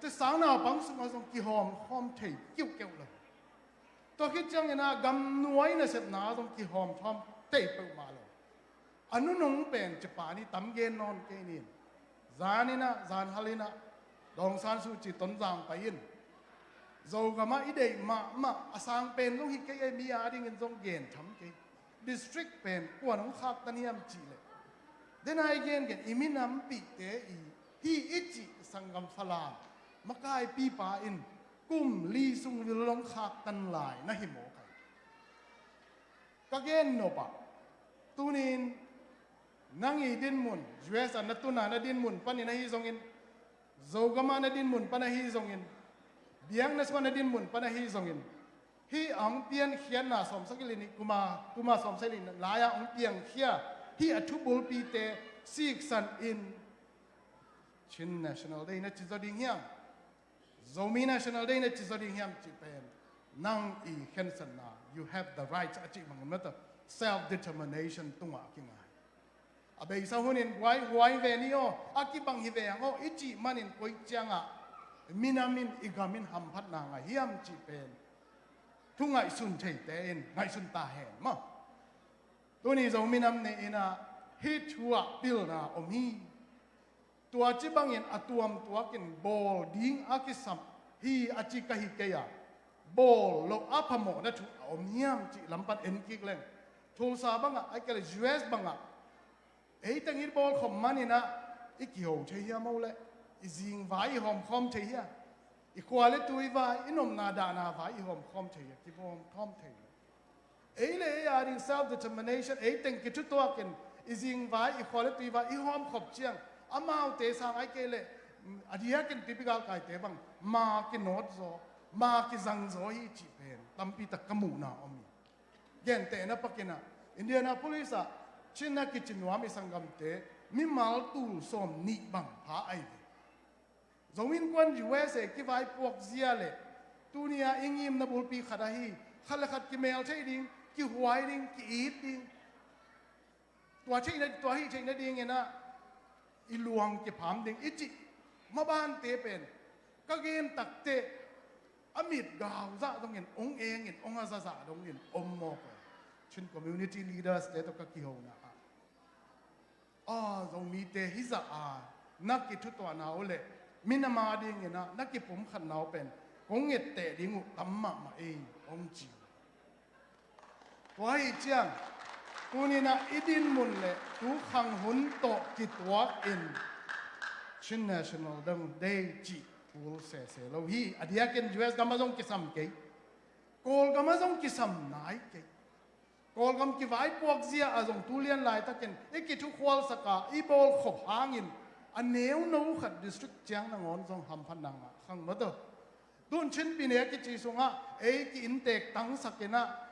แต่ะสาวนาปังสุมาสงกิหอมหอมเทยเกี่ยวเกี่ยวเลยตัวคิดจังนะกำนวยนะเสร็จนาสงกิหอมทอมเตะไปมาเลยอนุนงเป็นจะป่านี่ตั้มเย็นนอนเกนินจานี่นะจานฮาลินะดองซานสูจิตนจางไปยินโจกมาอีเดย์มามาอสางเป็นลูกฮิกเกย์มีอาดิเงินจงเกนทำเกดิสตริกเป็นกวนของขาดตันยมจีเลยเดนไอเกนเกนอิมินัมปีเตอีที่อิจิสังกัมฟลา dầu gama ide ma ma asang pen long hi ke ai mi a ding in zong gen tham ke district pen ko nong khak tan hiam chi le den ai gen gen iminam pi te i hi ichi sangam salam makai pi pa in kum li sung vil long khak tan lai na hi mo kai ka gen no pa tunin nangi din mun us an natuna na din mun panin na hi zong in zogama na din mun pana hi zong in biang na swan din mun pana hi zongin hi ang pian khian na som sakilini kuma kuma som selin laya ang piang khia hi athubul pi te sik san in chin national day na chizoding hiam zomi national day na chizoding hiam chi pen nang i hensan na you have the right achi mang mata self determination tunga kinga abe sa hunin wai wai ve ni o akibang hi ve ang o ichi manin koi changa minamin igamin hampat na nga hiam chi pen thu ngai sun thei te en ngai sun ta hen ma tu ni zo minam ne ina hi thua pil na omi. Tua chi bang in atuam tua kin bol ding akisam hi achi ka hi ke ya bol lo apamo na thu om hiam chi lampat en kik leng thul sa banga ai ka us banga ei tangir bol khom manina ikio thei hiam mo le izing vai hom khom thei ya i kwale tui vai inom na da na vai hom khom thei ya ki bom thom thei ei le ya ring self determination ei teng ki tu to ken izing vai i kwale tui vai i hom khop chiang amau te sang ai ke le adia ken typical kai te bang ma ki not zo ma ki zang zo hi chi pen tampi tak kamu na omi gen te na pakina indianapolis a chinna ki chinwa mi sangam te mi mal tu som ni bang pha ai ve zomin kwan USA ki vai puak zia le tunia ingim na bulpi khada hi khala khat ki mel thei ding ki huai ding ki eat ding tua thei na tua hi thei na ding ena i luang ki pham ding ichi ma ban te pen ka gen tak te amit gaw za dong in ong eng in ong za za dong in om mo ko chin community leaders te to ka ki ho na a zong mi te hi za a nak ki thu to na ole มินามาดิงนะนักกิผมขันนาวเป็นคงเงเตดิงูตัมมามาเององจิวตัวให้เจียงกูนี่นะอีดินมุนเลยตูขังหุนโตกิตัวอินชิน national ดังเดจิกูเสเสเราฮีอดียกิน US กัมมาซงกิสัมเกยโกลกัมมาซงกิสัมนายเกยโกลกัมกิไว้พวกเสียอาซงตูเลียนลายตะเกนไอ้กิทุกควอลสกาอีโบลขบหางินอันเนี้ยนู้ขัดดิสตริกจียงนางอนทรง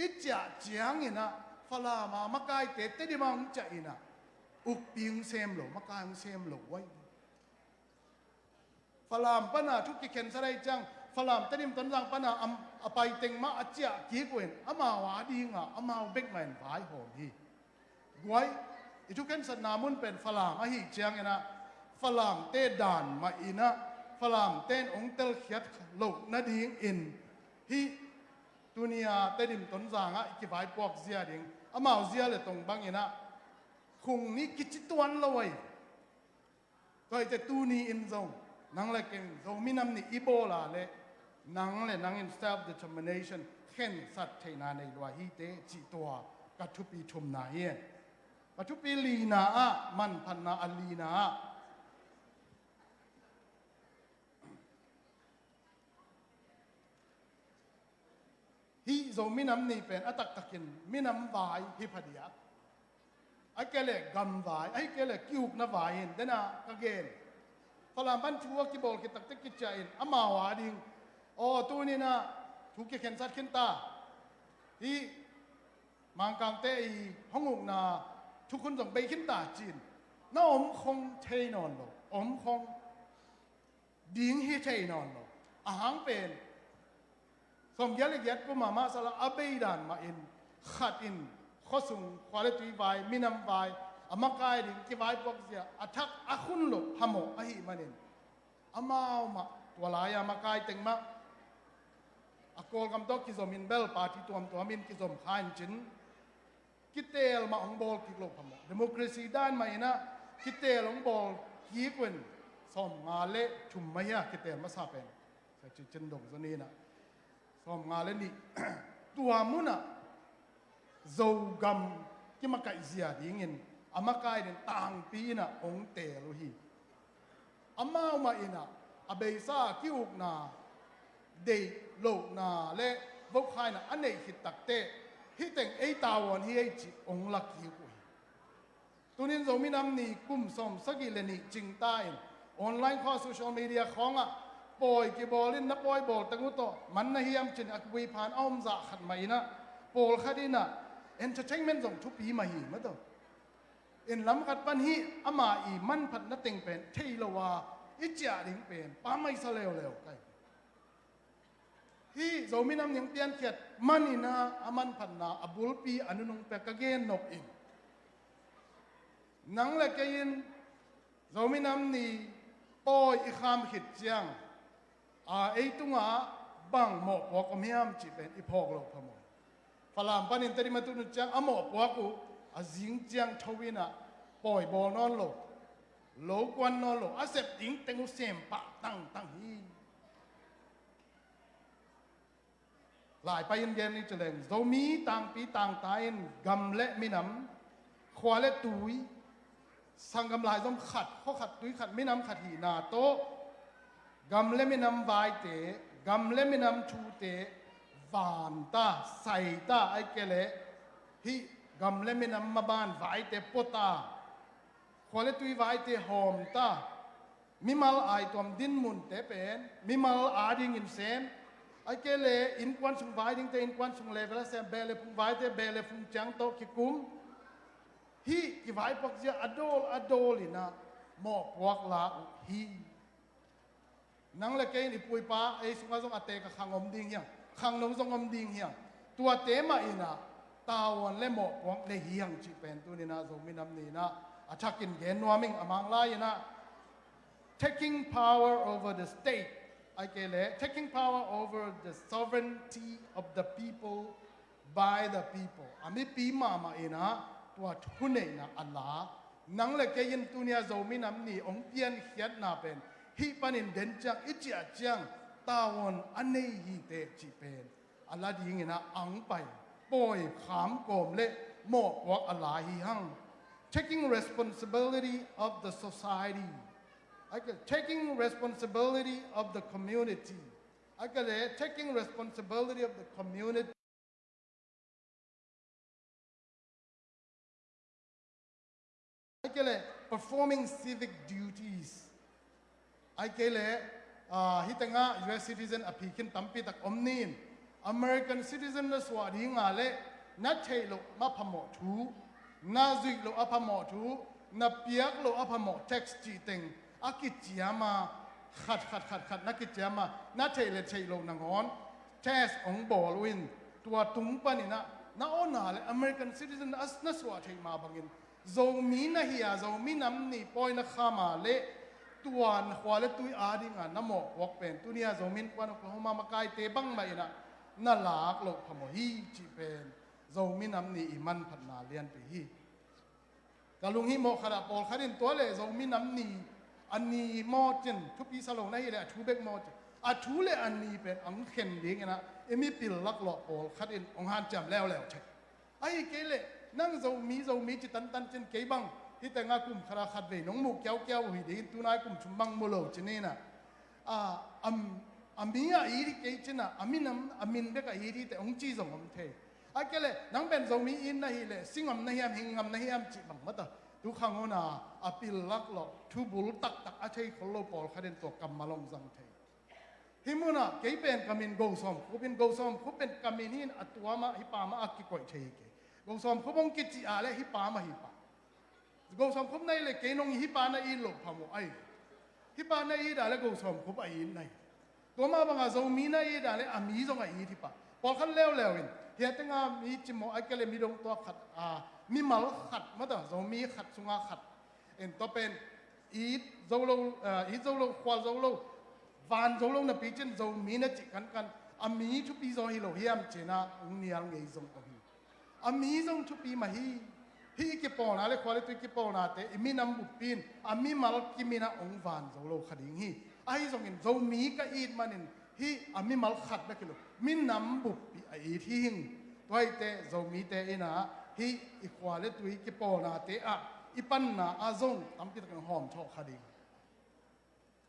อิจฉาเจียงอินะฟลามามากายเตเตดิมังจะอินะอุปยิงเซมหลมากายงเซมหลไว้ฟลามปนาทุกกิเคนสไรจังฟลามเตดิมตันรังปนาอัมอไปเต็งมาอจฉากีกวนอมาวาดีงะอมาเบกแมนหายหอมที่ว้อิทุกเคนสนามุนเป็นฟลามอหิเจียงอินะฟลามเตด่านมาอินะฟลามเตนองเตลเขียดโลกนาดีงอินที่ ฮีตุนียเต้ดิมต้นจางอะกี่ใบปอกเสียดิงอามาเสียเลยตรงบางอีนะคงนี้กิจตัวนเลยก็จะตูนีอินซงนังเลยเก่งซงมีน้ำนี่อีโบลาเลยนังเลยนังอิน self determination เข็นสัตว์เฮีโซมินัมนี่เป็นอัตักตะกินมินัมวายฮิพเดียไอ้เกล็ดกำวายไอ้เกล็ดกิวกนวายเห็นเดน่ากังเกนฟลามบันชัวกีบอลกิตักตะกิจใจอามาวาดิงโอ้ตัวนี้นะถูกเข็นสัตว์เข็นตาที่มังกรเตอีห้องงนาทุกคนส่งไปขึ้นตาจีนน่าอมคงเทนอนหรอกอมคงดิ้งให้เทนอนหรอกอาหารเป็น สมยัลยัดกุมามาสละอเบยดานมาอินขัดอินข้อสุงควาเลตีไวมินำไวอามากายดิงกิไวปอกเสียอัทักอาคุณหลบฮโมอหิมันินอามาเอามาตัวลายามากายเต็งมา akol kam to ki zomin bel party tuam tuamin ki zom khan chin kitel ma ong bol ki lo phamo democracy dan ma ina kitel ong bol ki kwen som nga le thum ma ya kitel ma sa pen sa chi chen dong zo ni na som nga le ni tua muna zo gam ki ma kai zia ding in ama kai den tang pi na ong te lo hi ama ma ina abei sa ki uk na เดโลนาเลบกขายนะอันไหนฮิตตักเตฮิแต่งไอตาวันฮิไอจิอ ปอยกีบอลินนับปอยบอลตงุตโตมันนะเฮียมจินอักวีผ่านอ้อมจากขัดไม่นะปอลขัดินะเอ็นจะเช้งเมนส่งทุปีมาหีมาตัวเอ็นล้ำขัดปันฮีอามาอีมันผัดนัติงเป็นเทีลวาอิจาดิงเป็นป้าไม่สเลวเลวไกฮีเจ้ามีน้ำยังเปียนเขียดมันอินะอามันผันนาอบุลปีอนุนงเปกเกนนกอินนังละเกยินเจ้ามีนำนีปอยอีคามขิดเจียง a ei tunga bang mo po kom hiam chi pen i phok lo phamo phalam panin tari matu nu chang amo po ku a jing chiang thawina poi bol non lo lo kwan non lo asep ding tengu sem pa tang tang hi หลายไปเย็นๆนี่จะเลงโซมีต่างปีต่างตายกำเละ มินำควาเละตุยสังกำลายต้องขัดข้อขัดตุยขัดมินำขัดหีนาโตกำเละมินำวายเตกำเละมินำชูเตวานตาใส่ตาไอเกเลฮิ นังเล็กนี่ปุยป้าไอ้สุภาพงอเตกขังอมดิ่งเฮียงขังนงทรงอมดิ่งเฮียงตัวเตมาอีนะตาวันเล่หมอกในเฮียงจีเป็นตัวนี้นะทรงมีนำนี้นะอาชักกินเกนนัวมิงอมังไลนะ taking power over the state ไอ้เกล taking power over the sovereignty of the people by the people อามีปีมามาเอนะตัวทุนเอนะอัลลาหนังเล็กยินตัวนี้ทรงมีนำนี้องเตียนเขียนนาเป็น ni ong pian hiat na pen. Hi panin den chang ichia chang tawon anei hi te chi pen. Allah di ngina ang pai. Poi kham kom le mo wak Allah hi hang. Taking responsibility of the society I could taking responsibility of the community. I could uh, taking responsibility of the community. I could uh, performing civic duties. ไอเกลเลฮิตงะ US citizen อภิคินตัมปีตักอมนีน American citizen นสวาดีงาเลนัดเชโลมาพมอทูนาจุิกโลอพมอทูนาเปียกโลอพมอ text จีเต็งอากิจิยามาขัดขัดขัดขัดนักกิจามานัดเชเลเชโลนางอน test องบอลวินตัวตุงปนินะนาอนาเล American citizen อัสนสวาเทมาบังอิน zoomi na ฮีอา zomi namni poi าข้ามาเ le นี่ปอยนักขามาเลตัวนขวาเลตุยอาดิงานน้ำหมอกวกเป็นตัวเนียโจมินกวนอกลาโฮมามาไกเตบังไปนะน่าลากโลกพมฮีจีเป็นโจมีน้ำนี่อิมันพันนาเลียนไปฮีกาลุงฮิโมขราปอลขารินตัวเลยโจมีน้ำนี่อันนี้มอจินทุกปีสลงในเลยทูเบกมอจินอาทูเลอันนี้เป็นอังเข็นดีกันนะเอมีปิลลักหลอกโอลคัดอินองฮันจำแล้วแล้วใช่ไอ้เกลนั่งโจมีโจมีจิตันตันจินเกบัง ที่แต่งากุมคราขัดเวน้องมุกเกี้ยวเกี้ยวหิดีตุนายกุมชุมบังมุโลจินี่นะอ่าอัมอามีอะอีริเกจินะอามินอามินเบกอีริแต่องจีจงอมเทอ้เกลนั่งเป็นโจมีอินนะฮิเลสิงอมนะฮิมหิงอมนะฮิมจิบังมาตาทุกครั้งน่ะอปิลลักหลอกทุบุลตักตักอาชัยคนโลปอลขันตัวกำมาลงสังเทฮิมุนะเกยเป็นกามินโกซอมคูเป็นโกซอมคูเป็นกามินินอัตัวมาฮิปามาอักกิก่อยเชยเกโกซอมคูบงกิจิอาเลฮิปามาฮิปา กงสมคบในเลยเกนงฮิปานาอีหลบพามอไอฮิปานาอีด่าเลยกงสมคบไอในตัวมาบังอาจงมีนาอีด่าเลอามีจงไอที่ปะปอลขันเลวเลวเองเฮียตั้งอามีจิมอไอเกเลมีดงตัวขัดอ่ามีมาลขัดมาต่จงมีขัดสุงาขัดเอ็นตัวเป็นอีโจโลอ่าอีดโจโลควาโจโลวานโจโลนับปีเจนโจมีนะจิกันกันอามีชุบปีโจฮิโลเฮียมเจนาองเนียงไงจงก็ฮีอามีจงชุบปีมาฮี hi ki po na le khwale tu ki po na te imi nam bu pin a mi mal ki mi na ong van zo lo khading hi a hi zong in zo mi ka it manin hi a mi mal khat na kilo min nam bu pi a i thi hing toy te zo mi te ina hi i khwale tu ki po na te a ipan na a zong tam ki kan hom tho khading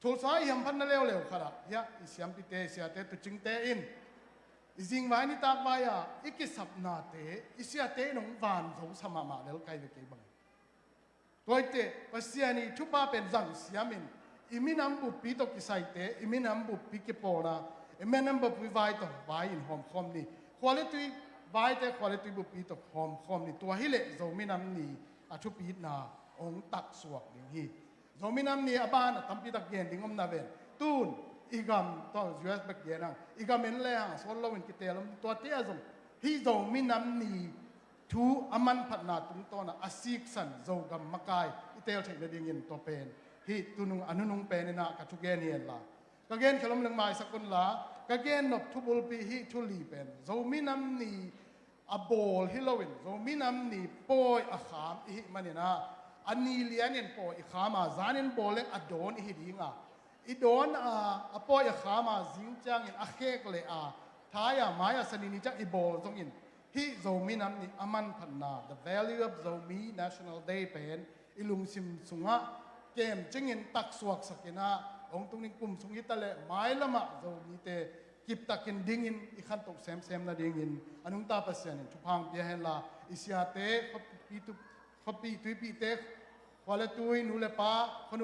ทูสายยำพันนั่นเร็วเร็วขนา ดยะอิสยามพิเตเสียเตตุจิงเตอินอิจิงไว้นี่ตากไว้อะอีกิสับนาเตอิเสียเตนงวานสงสมามาแล้วไกลไปเก็บังตัวเตปัสยานีทุบาเป็นจังสียมินอิมินัมบุปีตกิไซเตอิมินัมบุปีกิปอนาอิมินัมบุปีไว้ตไว้อินหอมคอมนี่คุณภาพไว้แต่คุณภาพบุปีตหอมคอมนี่ตัวฮิเลโซมินัมนี่อาชุปีนาองตักสวกอย่งนี้ zominam ni aban tampi tak gen dingom na ven tun igam to us bek yenang igam en le hang sol lo in kitelom to te azom hi zominam ni thu aman phatna tung to na asik san zo gam makai itel thai le ding in to pen hi tunung anunung pen na ka thu gen yen la ka gen khalom lang mai sakun la ka gen nok thu bul pi hi thu li pen zominam ni a bol hilowin zominam ni poi a kham hi manina อันนี้เลียนเนป อีโดอนอะอีดออะอปออีขามาจิงจังอินอเคกเลยอะท้ายอะมายาสนินิจังอีโบจงอินฮีโซมีนัมนี่อามันพันนา the value of Zomi National Day เป็นอีลุงซิมสุงะเกมจิงอินตักสวกสักินะองตุงนิกุมสุงิตะเลไม้ละมะโซมีเตกิบตักินดิงอินอีขันตกเซมเซมนะดิงอินอนุตาเปัสยนิทุพังเปียเฮลาอิสยาเตปีตุ khopi tui pi te kwale tui nu le pa khonu